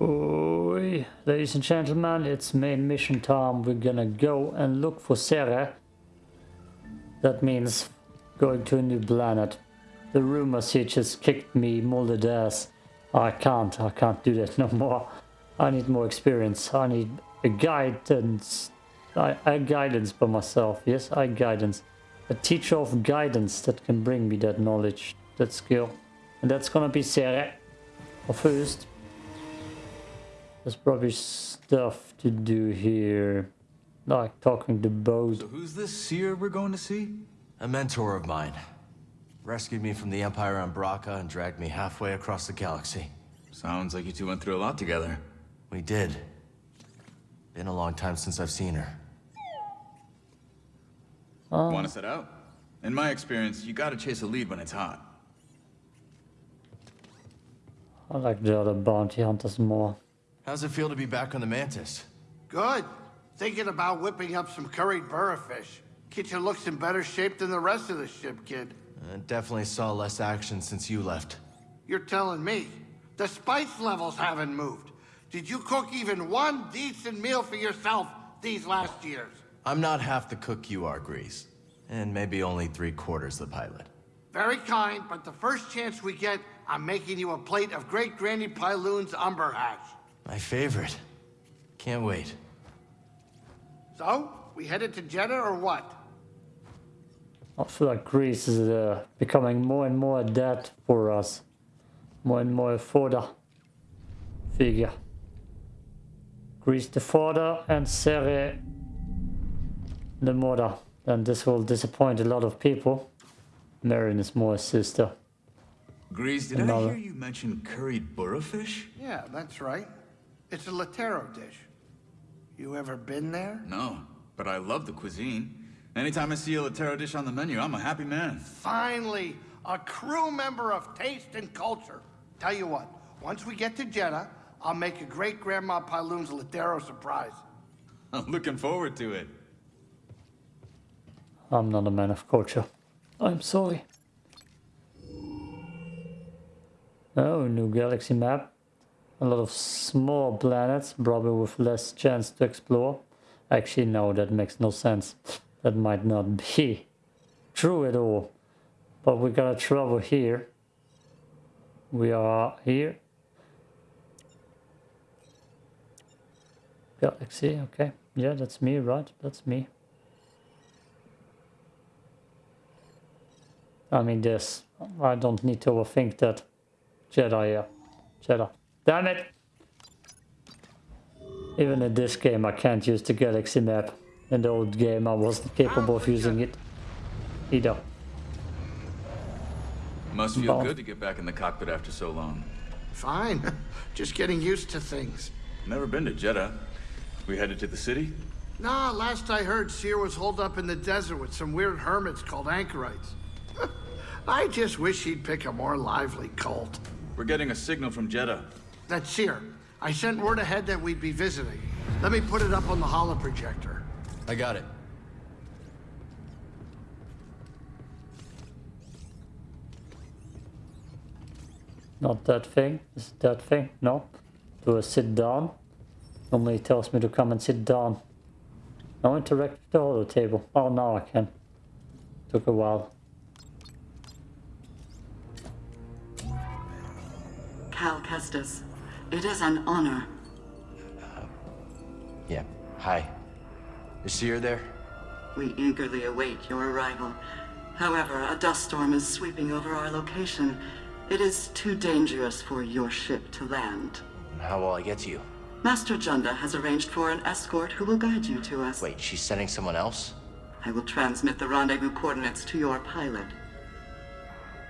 Oi, ladies and gentlemen, it's main mission time. We're gonna go and look for Sarah. That means going to a new planet. The rumors here just kicked me molded ass. I can't, I can't do that no more. I need more experience. I need a guidance. I, guidance by myself. Yes, I guidance. A teacher of guidance that can bring me that knowledge, that skill. And that's gonna be Sarah. Or first. There's probably stuff to do here. Like talking to both. So who's this Cere we're going to see? A mentor of mine. Rescued me from the Empire on Bracca and dragged me halfway across the galaxy. Sounds like you two went through a lot together. We did. Been a long time since I've seen her. Oh, Want to set out? In my experience, you gotta chase a lead when it's hot. I like the other bounty hunters more. How's it feel to be back on the Mantis? Good. Thinking about whipping up some curried burrafish. Kitchen looks in better shape than the rest of the ship, kid. Uh, definitely saw less action since you left. You're telling me. The spice levels haven't moved. Did you cook even one decent meal for yourself these last years? I'm not half the cook you are, Greez. And maybe only three quarters the pilot. Very kind, but the first chance we get, I'm making you a plate of Great Granny Pyloon's umber hash. My favorite. Can't wait. So, we headed to Jedha or what? I feel like Greez is uh, becoming more and more dead for us. More and more fodder figure. Greez the father and Sarah the mother. And this will disappoint a lot of people. Merrin is more a sister. Greez, did Another. I hear you mention curried burrafish? Yeah, that's right. It's a Latero dish. You ever been there? No, but I love the cuisine. Anytime I see a Latero dish on the menu, I'm a happy man. Finally, a crew member of taste and culture. Tell you what, once we get to Jedha, I'll make a great Grandma Pyloon's Latero surprise. I'm looking forward to it. I'm not a man of culture. I'm sorry. Oh, new galaxy map. A lot of small planets, probably with less chance to explore. Actually, no, that makes no sense. That might not be true at all. But we gotta travel here. We are here. Galaxy, okay. Yeah, that's me, right? That's me. I mean, this. I don't need to overthink that. Jedi, yeah. Jedi. Damn it! Even in this game, I can't use the galaxy map. In the old game, I wasn't capable of using it either. Must feel Both. good to get back in the cockpit after so long. Fine. Just getting used to things. Never been to Jedha. We headed to the city? Nah, last I heard, Cere was holed up in the desert with some weird hermits called anchorites. I just wish he'd pick a more lively cult. We're getting a signal from Jedha. That's Cere. I sent word ahead that we'd be visiting. Let me put it up on the holoprojector. I got it. Not that thing. Is it that thing? No. Do I sit down? Normally it tells me to come and sit down. Now interact with the holo table. Oh, now I can. Took a while. Cal Kestis, it is an honor. Uh, yeah. Hi. Is Cere there? We eagerly await your arrival. However, a dust storm is sweeping over our location. It is too dangerous for your ship to land. How will I get to you? Master Junda has arranged for an escort who will guide you to us. Wait, she's sending someone else? I will transmit the rendezvous coordinates to your pilot.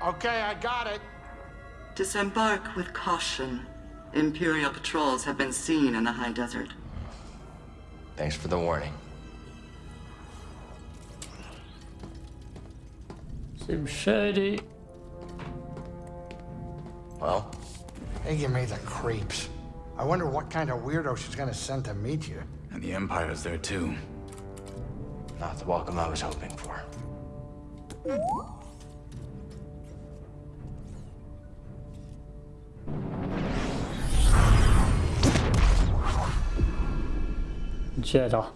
Okay, I got it. Disembark with caution. Imperial patrols have been seen in the high desert. Thanks for the warning. Seems shady. Well, They give me the creeps. I wonder what kind of weirdo she's gonna send to meet you. And the Empire's there too. not the welcome I was hoping for. Jedha.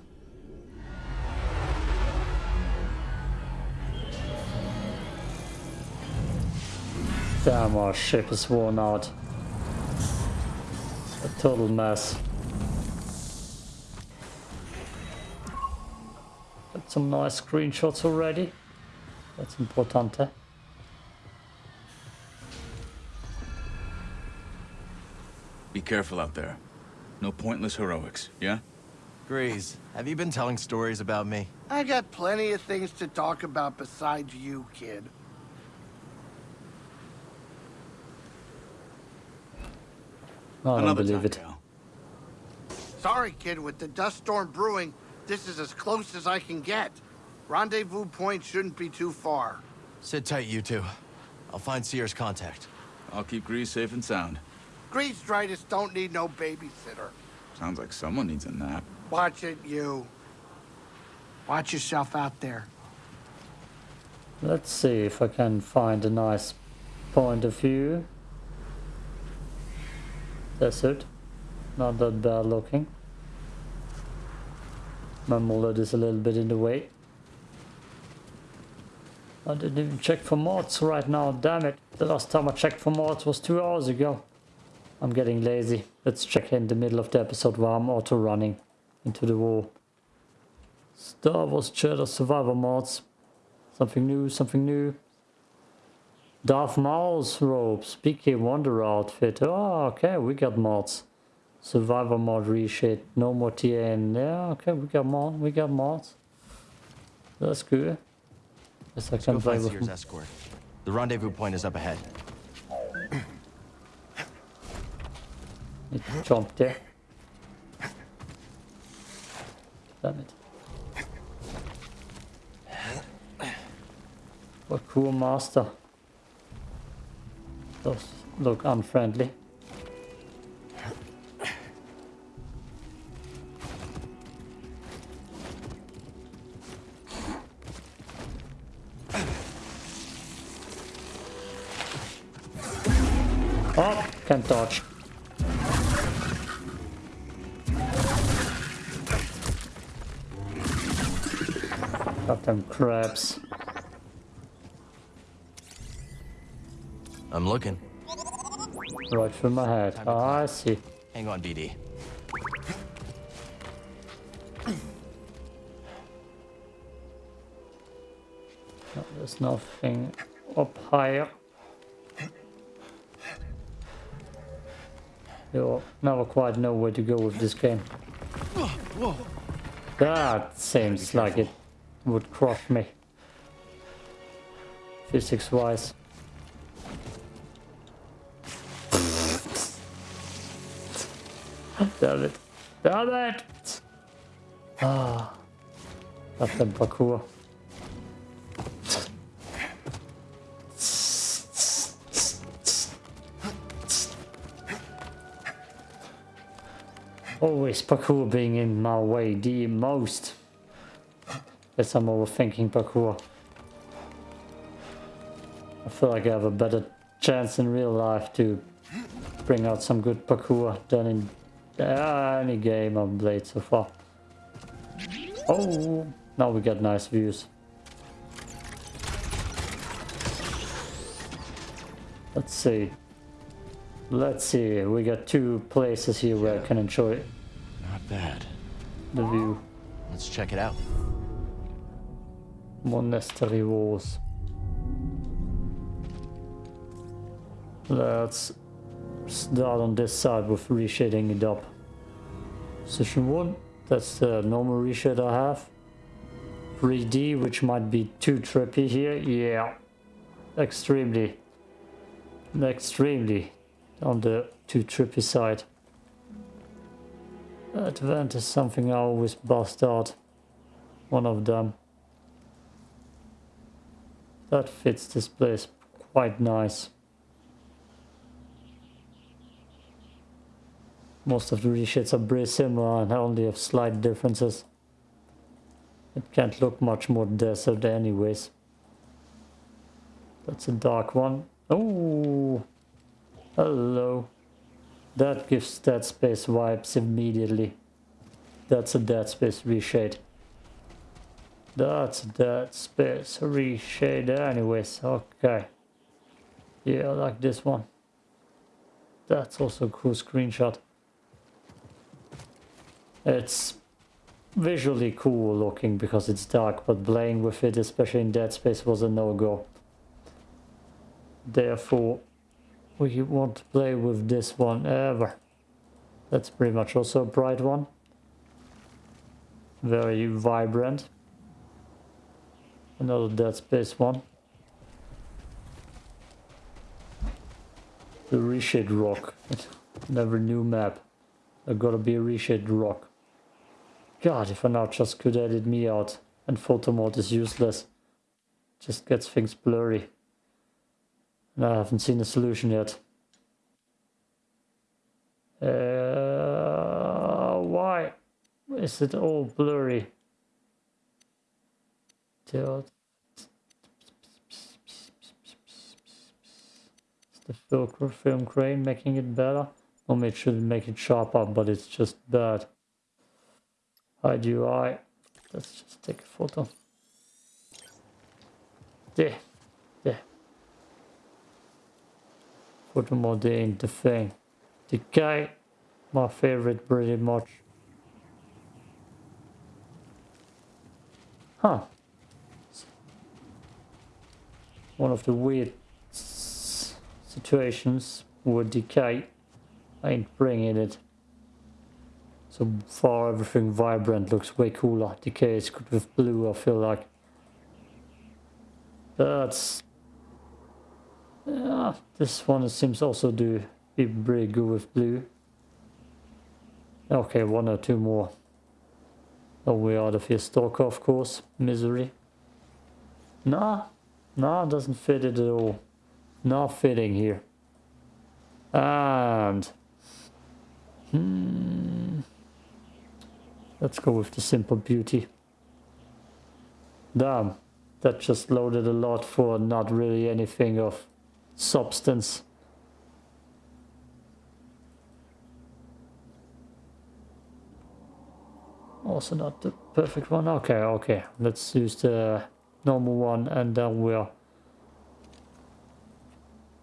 Damn, our ship is worn out. A total mess. Got some nice screenshots already. That's important. Eh? Be careful out there. No pointless heroics, yeah? Greez, have you been telling stories about me? I got plenty of things to talk about besides you, kid. Oh, I don't Another believe time, it. Cal. Sorry, kid, with the dust storm brewing, this is as close as I can get. Rendezvous point shouldn't be too far. Sit tight, you two. I'll find Cere's contact. I'll keep Greez safe and sound. Greez Dritus don't need no babysitter. Sounds like someone needs a nap. Watch it, you. Watch yourself out there. Let's see if I can find a nice point of view. That's it. Not that bad looking. My mullet is a little bit in the way. I didn't even check for mods right now, damn it. The last time I checked for mods was two hours ago. I'm getting lazy. Let's check in the middle of the episode while I'm auto running into the wall. Star Wars Jedi Survivor mods. Something new, something new. Darth Maul's robes, PK Wonder outfit. Oh, okay, we got mods. Survivor mod reshade, no more TN. Yeah, okay, we got mod, we got mods. That's good. Guess I Go can play with Cere's escort. The rendezvous point is up ahead. Need to jump there. It. What cool master. Those look unfriendly. Crabs. I'm looking. Right through my head. Time to Ah, I see. Hang on, BD. No, there's nothing up higher. You'll never quite know where to go with this game. That seems like it would crush me. Physics wise. Damn it. Damn it! Ah. That's the parkour. Always parkour being in my way the most. Guess I'm overthinking parkour. I feel like I have a better chance in real life to bring out some good parkour than in uh, any game I've played so far. Oh, now we get nice views. Let's see. Let's see. We got two places here where I can enjoy Not bad. the view. Let's check it out. Monastery walls. Let's start on this side with reshading it up. Session 1, that's the normal reshade I have. 3D, which might be too trippy here. Yeah, extremely, extremely on the too trippy side. Advent is something I always bust out. One of them. That fits this place quite nice. Most of the reshades are pretty similar and only have slight differences. It can't look much more desert anyways. That's a dark one. Oh, hello. That gives Dead Space vibes immediately. that's a dead space reshade. That's dead space reshade anyways, okay. Yeah, I like this one. That's also a cool screenshot. It's visually cool looking because it's dark, but playing with it, especially in Dead Space, was a no-go. Therefore, we won't play with this one ever. That's pretty much also a bright one. Very vibrant. Another Dead Space one. The reshade rock. Never new map. There gotta be a reshade rock. God, if I now just could edit me out and photo mode is useless. Just gets things blurry. And I haven't seen a solution yet. Uh, why is it all blurry? Is the film crane making it better? Or it should make it sharper, but it's just bad. Hide UI. Let's just take a photo. There. There. Photo mode ain't the thing. The guy, my favorite pretty much. Huh. One of the weird situations where decay ain't bringing it. So far everything vibrant looks way cooler. Decay is good with blue I feel like. That's... Yeah, this one seems also to be pretty good with blue. Okay, one or two more. Oh, we of here. Stalker, of course. Misery. Nah, nah, doesn't fit it at all. Not fitting here. And... Hmm... Let's go with the simple beauty. Damn, that just loaded a lot for not really anything of substance. Also not the perfect one. Okay, okay. Let's use the normal one and then we're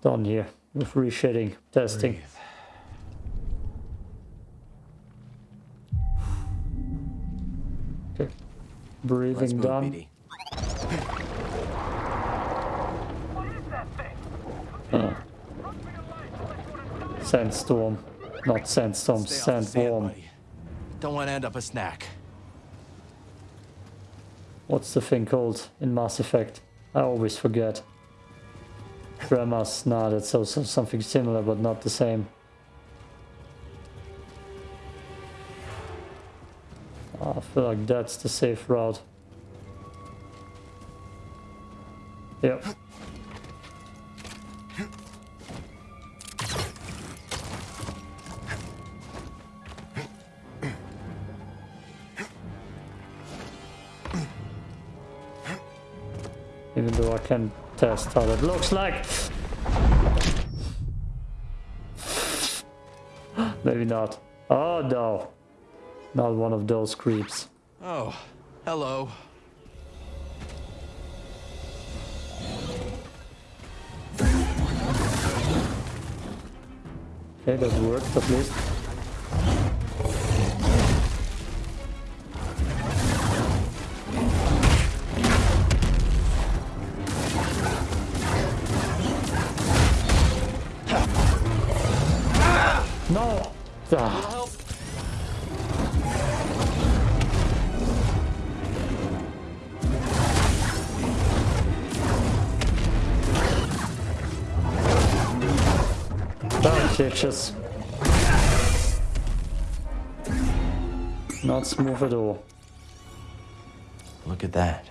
done here with reshading testing. Breathe. Breathing done. Oh. Sandstorm. Not sandstorm, sandworm. Don't want to end up a snack. What's the thing called in Mass Effect? I always forget. Tremors, nah, that's also something similar but not the same. I feel like that's the safe route. Yep. Can test how that looks like. Maybe not. Oh no. Not one of those creeps. Oh, hello. Okay, that worked at least. No! Ah. Bitches. Not smooth at all. Look at that.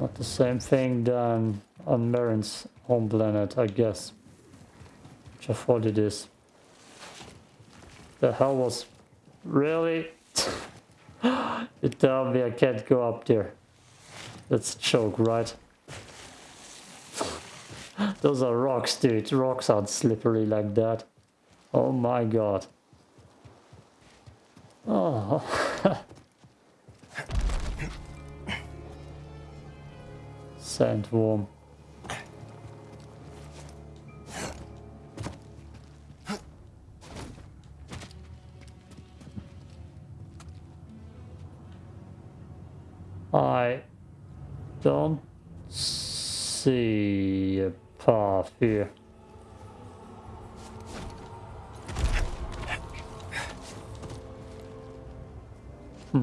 Not the same thing done on Merrin's home planet, I guess. Which I thought it is. The hell was... Really? you tell me I can't go up there. That's a joke, right? Those are rocks, dude. Rocks aren't slippery like that. Oh my god. Oh. Sandworm. I don't see a path here. Hmm.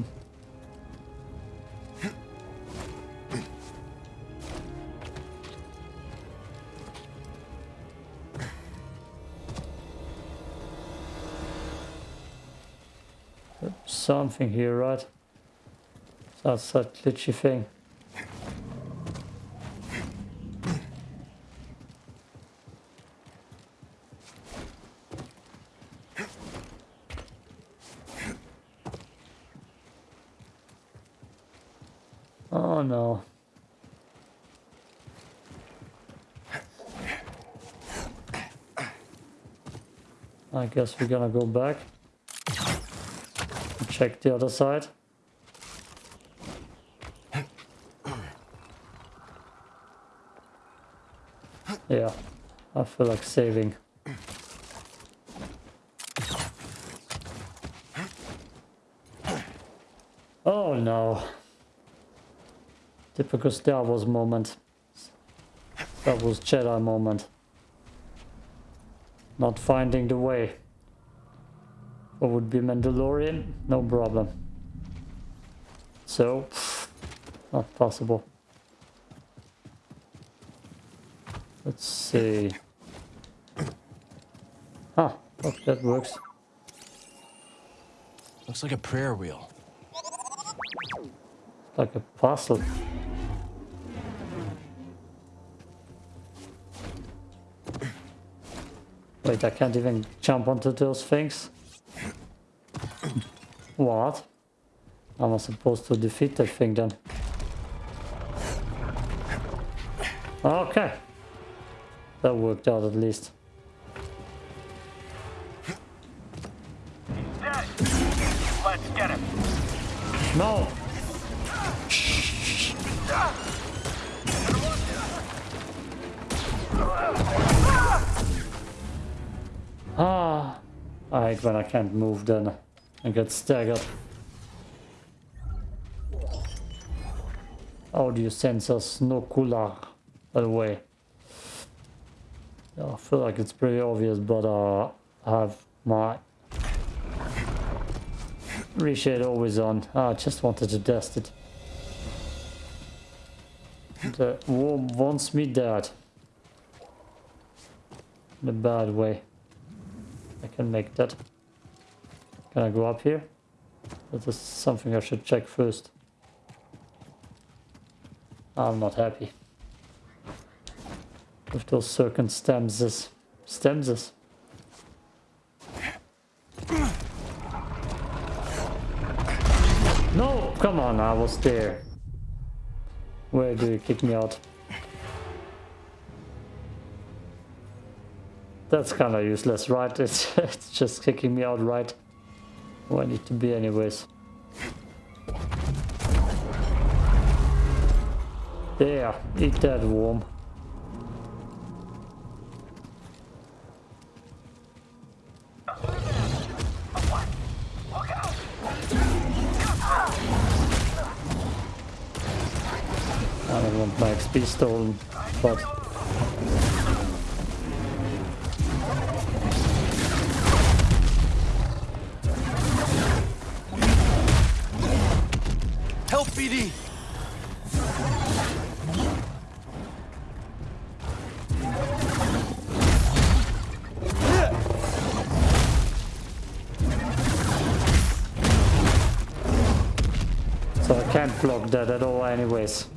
Something here, right? That's a glitchy thing. Oh no. I guess we're gonna go back. Check the other side. Yeah, I feel like saving. Oh no. Typical Star Wars moment. That was Jedi moment. Not finding the way. What would be Mandalorian? No problem. So, not possible. Let's see. Oh, that works. Looks like a prayer wheel. Like a puzzle. Wait, I can't even jump onto those things? What? I supposed to defeat that thing then? Okay. That worked out at least. No! Ah! I hate when I can't move then and get staggered. Audio sensors no cooler, by the way. I feel like it's pretty obvious, but uh, I have my reshade always on. Ah, I just wanted to dust it. The worm wants me dead. In a bad way. I can make that. Can I go up here? That is something I should check first. I'm not happy. With those circumstances. Stanzas. No! Come on, I was there. Where do you kick me out? That's kind of useless, right? It's, it's just kicking me out right where I need to be anyways. There, eat that worm. Want my XP stolen, but Help, BD! so I can't block that at all anyways.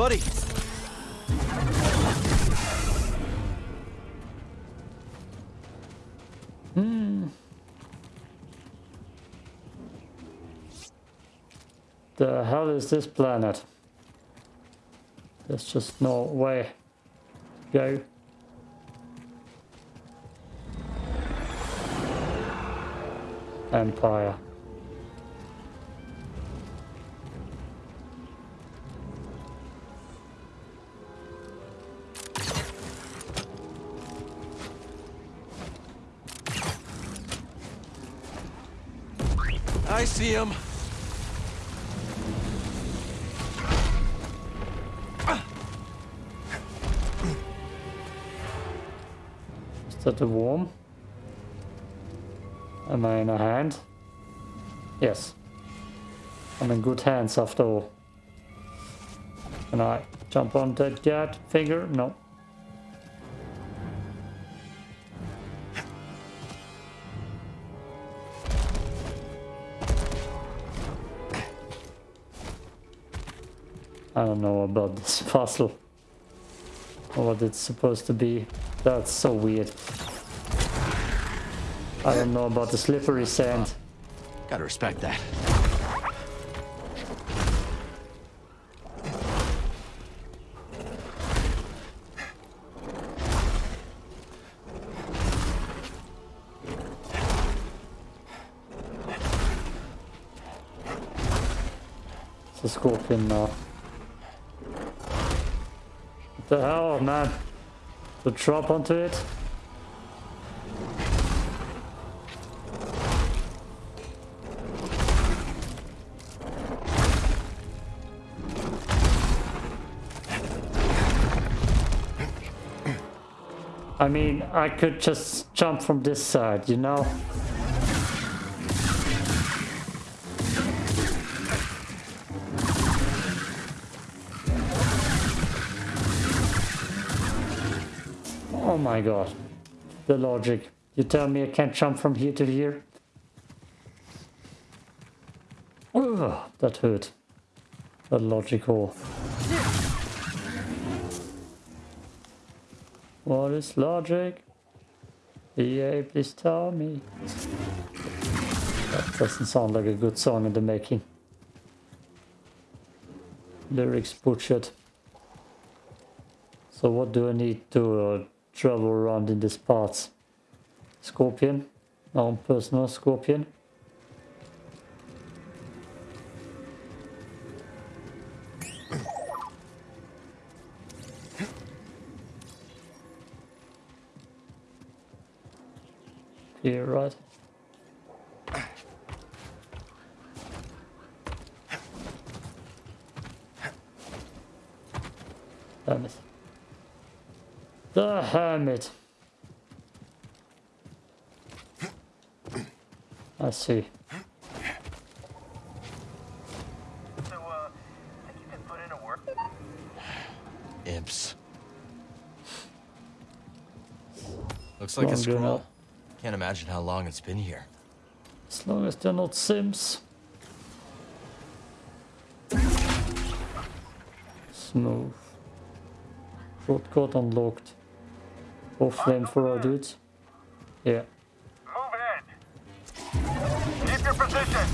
Buddy! The hell is this planet? There's just no way. Go. Empire. I see him. Is that a worm? Am I in a hand? Yes. I'm in good hands after all. Can I jump on that jet finger? No. About this puzzle. Or what it's supposed to be. That's so weird. I don't know about the slippery sand. Gotta respect that. It's a scorpion now. The hell, man? To drop onto it? I mean, I could just jump from this side, you know? Oh my god. The logic. You tell me I can't jump from here to here? Ugh, that hurt. The logical. What is logic? EA, please tell me. That doesn't sound like a good song in the making. Lyrics butchered. So what do I need to uh, travel around in these parts? Scorpion? My own personal scorpion? Here, right? Damn it. The hermit. I see. So, uh, think you can put in a work? Imps. Looks like a Longer scroll. now. Can't imagine how long it's been here. As long as they're not Sims. Smooth. Shortcut unlocked. Both flamethrower dudes. Yeah. Move in. Keep your position.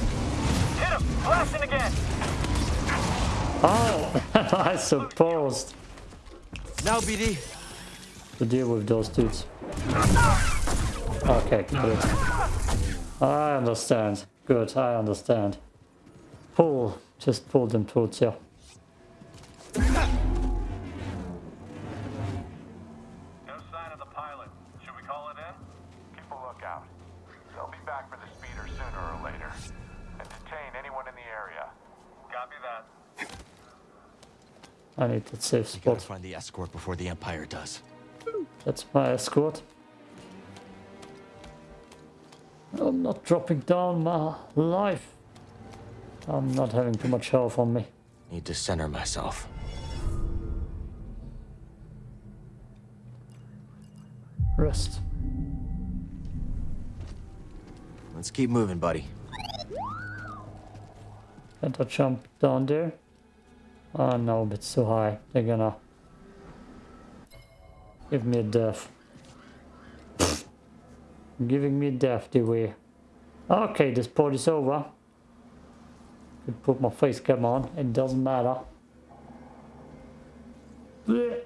Hit him. Blasting again. Oh, I suppose Now, BD. to deal with those dudes. Okay, good. I understand. Good, I understand. Pull. Just pull them towards you. I need that safe You gotta find the escort before the Empire does. That's my escort. I'm not dropping down my life. I'm not having too much health on me. Need to center myself. Rest. Let's keep moving, buddy. Can't I jump down there? Oh no, but it's too high. They're gonna give me a death. Giving me death, the way. Okay, this part is over. could put my face cam on. It doesn't matter. Blech.